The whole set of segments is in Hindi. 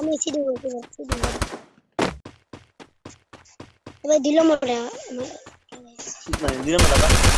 Vamos a ir a la otra cosa, vamos a ver a la No,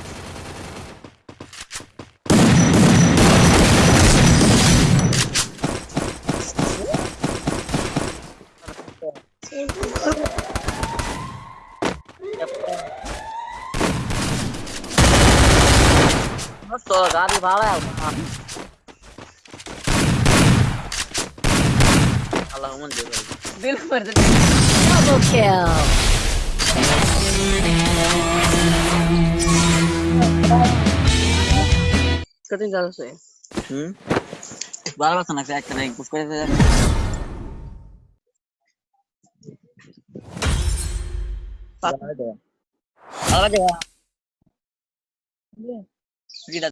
तो गाड़ी भाड़ा है Allah'ımın diyorum. Bilmiyorum. Double kill. कितनी ज्यादा सोए हम्म बार बार खाना क्या करेंगे कुछ करेंगे Salah aja ya. aja ya. Iya.